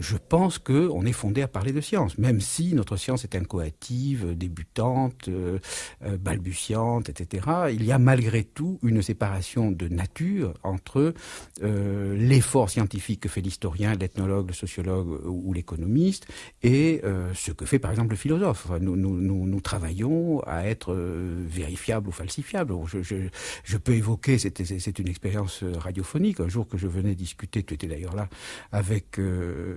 je pense qu'on est fondé à parler de science, même si notre science est incoative, débutante, euh, euh, balbutiante, etc. Il y a malgré tout une séparation de nature entre euh, l'effort scientifique que fait l'historien, l'ethnologue, le sociologue ou l'économiste et ce que fait par exemple le philosophe. nous, nous, travaillons à être vérifiable ou falsifiable. Je, peux évoquer, c'est une expérience radiophonique, un jour que je venais discuter, tu étais d'ailleurs là, avec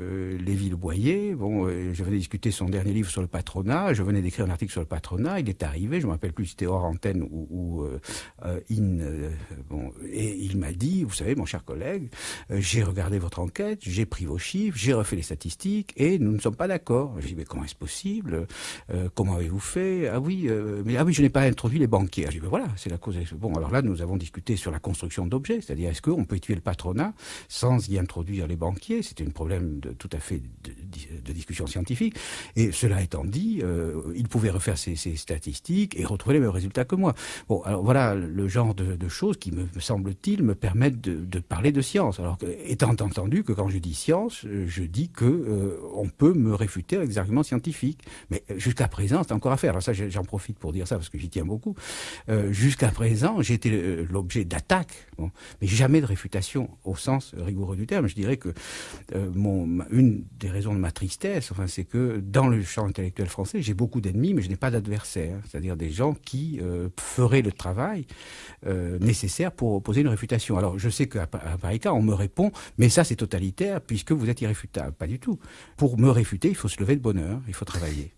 Lévi Le Boyer. Bon, euh, je venais discuter son dernier livre sur le patronat. Je venais d'écrire un article sur le patronat. Il est arrivé, je me rappelle plus si c'était hors antenne ou, euh, euh in. Euh, bon, et il m'a dit, vous savez, mon cher collègue, j'ai regardé votre enquête, j'ai pris vos chiffres, j'ai refait les statistiques et nous ne sommes pas d'accord. J'ai dit, mais comment est-ce possible? Comment avez-vous fait? Ah oui, mais ah oui, je n'ai pas introduit les banquiers. J'ai dit, ben voilà, c'est la cause. Bon, alors là, nous avons discuté sur la construction d'objets, c'est-à-dire est-ce qu'on peut étudier le patronat sans y introduire les banquiers? C'était un problème de, tout à fait de, discussion scientifique. Et cela étant dit, euh, il pouvait refaire ses, statistiques et retrouver les mêmes résultats que moi. Bon, alors voilà le genre de, choses qui, me, semble-t-il, me permettent de, parler de science. Alors, que, étant entendu que quand je dis science, je dis que euh, on peut me réfuter avec des arguments scientifiques. Mais jusqu'à présent, c'est encore à faire. Alors ça, j'en profite pour dire ça parce que j'y tiens beaucoup. Euh, jusqu'à présent, euh, l'objet d'attaques, mais jamais de réfutation au sens rigoureux du terme. Je dirais que mon, une des raisons de ma tristesse, enfin, c'est que dans le champ intellectuel français, j'ai beaucoup d'ennemis, mais je n'ai pas d'adversaires, c'est-à-dire des gens qui euh, feraient le travail euh, nécessaire pour opposer une réfutation. Alors, je sais qu'à pareil cas, on me répond, mais ça, c'est totalitaire, puisque vous êtes irréfutable. Pas du tout. Pour me réfuter, il faut se lever de bonheur, il faut travailler.